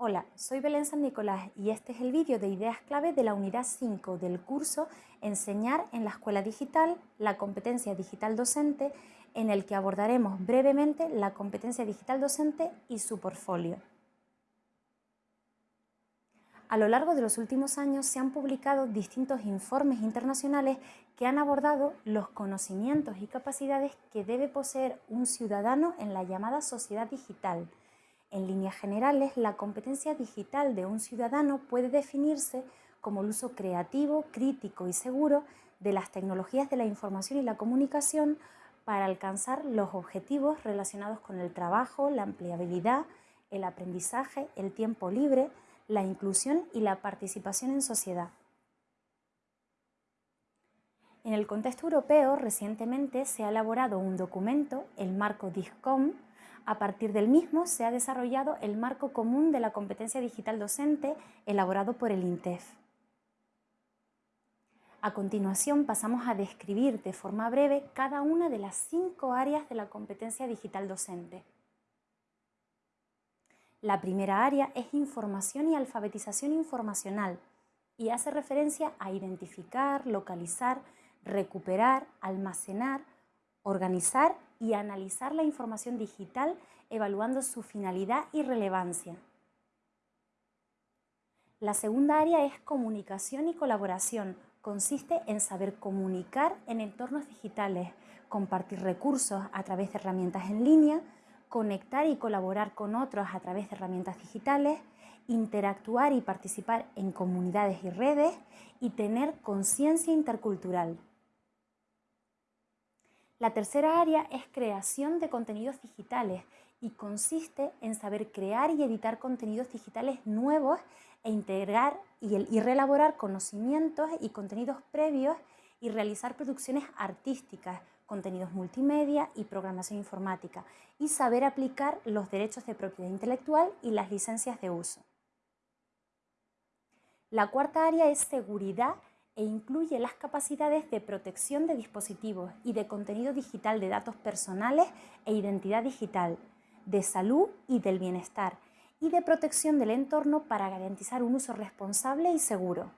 Hola, soy Belén San Nicolás y este es el vídeo de ideas clave de la unidad 5 del curso Enseñar en la Escuela Digital, la competencia digital docente, en el que abordaremos brevemente la competencia digital docente y su portfolio. A lo largo de los últimos años se han publicado distintos informes internacionales que han abordado los conocimientos y capacidades que debe poseer un ciudadano en la llamada sociedad digital. En líneas generales, la competencia digital de un ciudadano puede definirse como el uso creativo, crítico y seguro de las tecnologías de la información y la comunicación para alcanzar los objetivos relacionados con el trabajo, la empleabilidad, el aprendizaje, el tiempo libre, la inclusión y la participación en sociedad. En el contexto europeo, recientemente se ha elaborado un documento, el marco DISCOM. A partir del mismo se ha desarrollado el marco común de la competencia digital docente elaborado por el INTEF. A continuación pasamos a describir de forma breve cada una de las cinco áreas de la competencia digital docente. La primera área es información y alfabetización informacional y hace referencia a identificar, localizar, recuperar, almacenar, organizar y analizar la información digital evaluando su finalidad y relevancia. La segunda área es comunicación y colaboración. Consiste en saber comunicar en entornos digitales, compartir recursos a través de herramientas en línea, conectar y colaborar con otros a través de herramientas digitales, interactuar y participar en comunidades y redes y tener conciencia intercultural. La tercera área es creación de contenidos digitales y consiste en saber crear y editar contenidos digitales nuevos e integrar y, reelaborar conocimientos y contenidos previos y realizar producciones artísticas, contenidos multimedia y programación informática, y saber aplicar los derechos de propiedad intelectual y las licencias de uso. La cuarta área es seguridad e incluye las capacidades de protección de dispositivos y de contenido digital de datos personales e identidad digital, de salud y del bienestar, y de protección del entorno para garantizar un uso responsable y seguro.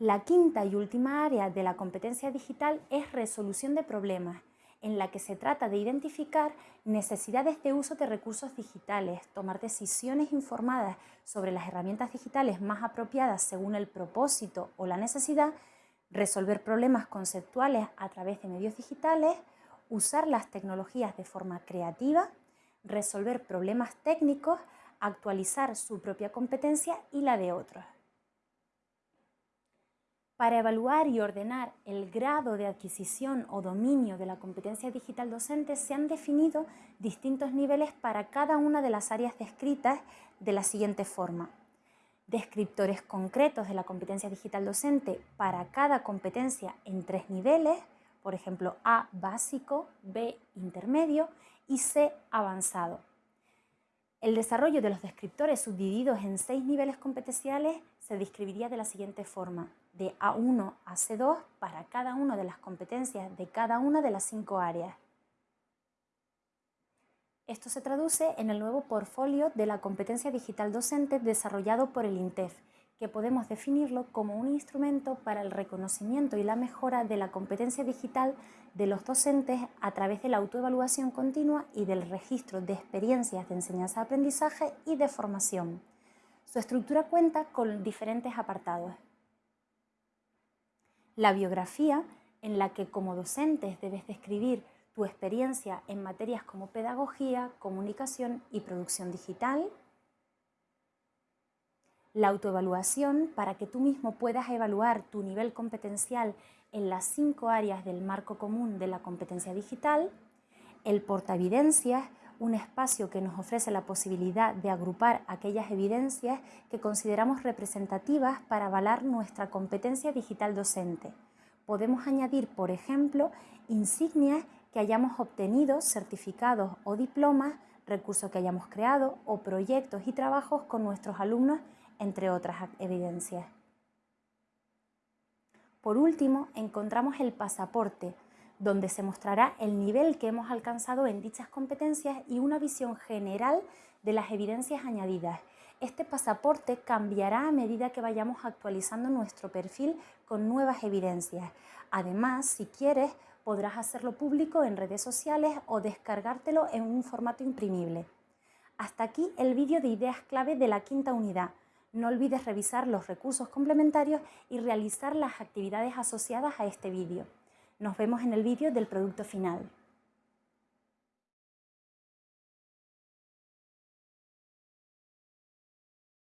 La quinta y última área de la competencia digital es resolución de problemas, en la que se trata de identificar necesidades de uso de recursos digitales, tomar decisiones informadas sobre las herramientas digitales más apropiadas según el propósito o la necesidad, resolver problemas conceptuales a través de medios digitales, usar las tecnologías de forma creativa, resolver problemas técnicos, actualizar su propia competencia y la de otros. Para evaluar y ordenar el grado de adquisición o dominio de la competencia digital docente se han definido distintos niveles para cada una de las áreas descritas de la siguiente forma. Descriptores concretos de la competencia digital docente para cada competencia en tres niveles, por ejemplo A básico, B intermedio y C avanzado. El desarrollo de los descriptores subdivididos en seis niveles competenciales se describiría de la siguiente forma, de A1 a C2 para cada una de las competencias de cada una de las cinco áreas. Esto se traduce en el nuevo portfolio de la competencia digital docente desarrollado por el INTEF, que podemos definirlo como un instrumento para el reconocimiento y la mejora de la competencia digital de los docentes a través de la autoevaluación continua y del registro de experiencias de enseñanza-aprendizaje y de formación. Su estructura cuenta con diferentes apartados. La biografía, en la que como docentes debes describir tu experiencia en materias como pedagogía, comunicación y producción digital, la autoevaluación para que tú mismo puedas evaluar tu nivel competencial en las cinco áreas del marco común de la competencia digital, el portaevidencias, un espacio que nos ofrece la posibilidad de agrupar aquellas evidencias que consideramos representativas para avalar nuestra competencia digital docente. Podemos añadir, por ejemplo, insignias que hayamos obtenido, certificados o diplomas, recursos que hayamos creado o proyectos y trabajos con nuestros alumnos entre otras evidencias. Por último, encontramos el pasaporte, donde se mostrará el nivel que hemos alcanzado en dichas competencias y una visión general de las evidencias añadidas. Este pasaporte cambiará a medida que vayamos actualizando nuestro perfil con nuevas evidencias. Además, si quieres, podrás hacerlo público en redes sociales o descargártelo en un formato imprimible. Hasta aquí el vídeo de ideas clave de la quinta unidad. No olvides revisar los recursos complementarios y realizar las actividades asociadas a este vídeo. Nos vemos en el vídeo del producto final.